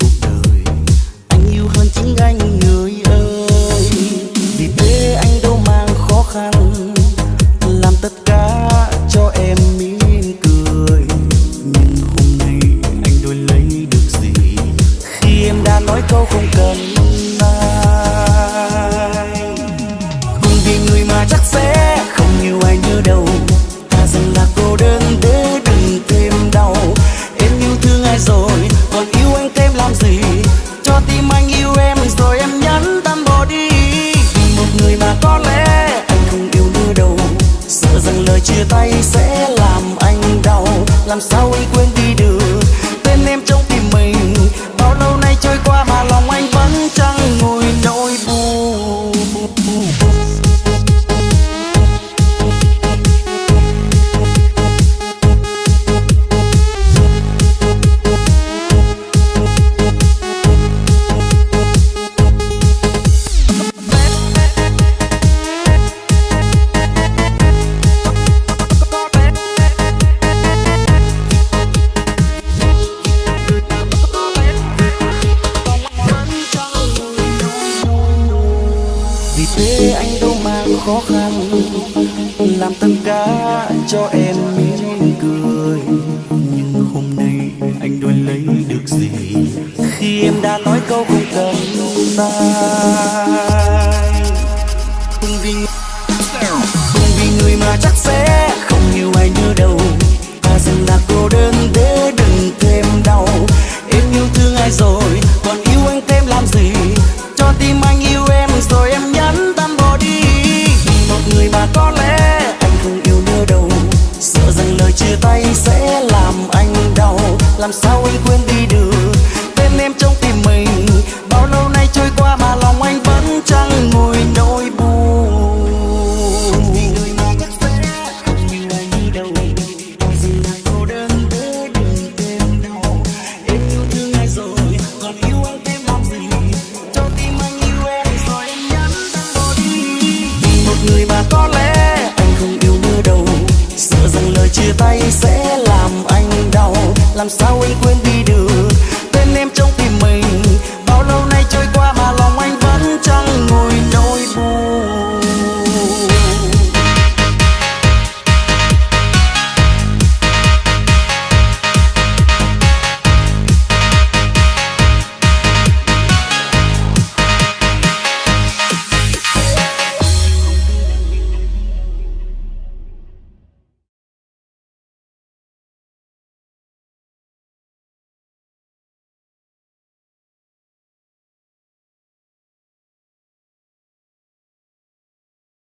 cuộc đời. Anh yêu hơn chính anh người ơi. Vì thế anh đâu mang khó khăn, làm tất cả cho em mỉm cười. Nhưng hôm nay anh đôi lấy được gì? Khi em đã nói câu không cần anh tay sẽ làm anh đau. Làm sao anh quên đi thế anh đâu mang khó khăn. Làm tất cả cho em mỉm cười. Nhưng hôm nay anh đòi lấy được gì? Khi em đã nói câu không cần tay hưng vì hưng vì người mà chắc sẽ không yêu ai như đâu. Ta dần là cô đơn để đừng thêm đau. Em yêu thương ai rồi? làm sao anh quên đi được? Tên em trong tim mình, bao lâu nay trôi qua mà lòng anh vẫn chẳng nguôi nỗi buồn? Vì người mà con lẽ không như anh đâu. Cô đơn giữa đường tem đau em yêu thương ai rồi? Còn yêu anh thêm mong gì? Cho tim anh yêu em rồi anh nhắm mắt đi. Vì một người mà có lẽ anh không yêu nữa đâu. Sợ rằng lời chia tay sẽ làm sao anh quên đi được? Tên em trong tim